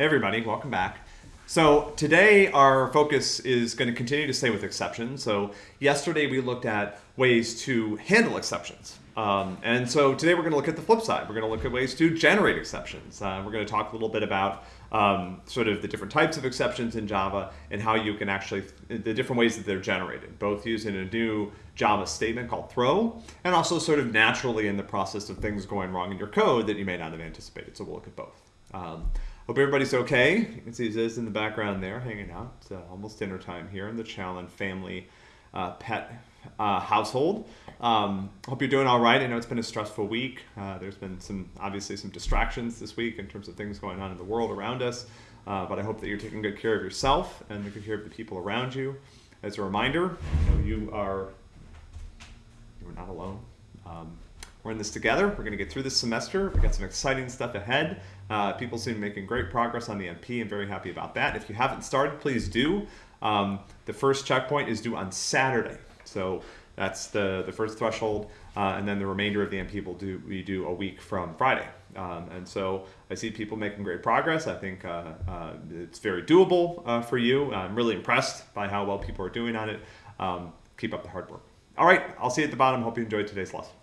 Hey everybody, welcome back. So today our focus is going to continue to stay with exceptions. So yesterday we looked at ways to handle exceptions. Um, and so today we're going to look at the flip side. We're going to look at ways to generate exceptions. Uh, we're going to talk a little bit about um, sort of the different types of exceptions in Java and how you can actually, the different ways that they're generated, both using a new Java statement called throw and also sort of naturally in the process of things going wrong in your code that you may not have anticipated. So we'll look at both. Um, Hope everybody's okay. You can see Ziz in the background there hanging out. It's uh, almost dinner time here in the Challen family uh, pet uh, household. Um, hope you're doing all right. I know it's been a stressful week. Uh, there's been some, obviously, some distractions this week in terms of things going on in the world around us. Uh, but I hope that you're taking good care of yourself and good care of the people around you. As a reminder, you, know, you are you're not alone. Um, we're in this together. We're going to get through this semester. We've got some exciting stuff ahead. Uh, people seem to be making great progress on the MP. I'm very happy about that. If you haven't started, please do. Um, the first checkpoint is due on Saturday. So that's the, the first threshold. Uh, and then the remainder of the MP will do we do a week from Friday. Um, and so I see people making great progress. I think uh, uh, it's very doable uh, for you. I'm really impressed by how well people are doing on it. Um, keep up the hard work. All right, I'll see you at the bottom. Hope you enjoyed today's lesson.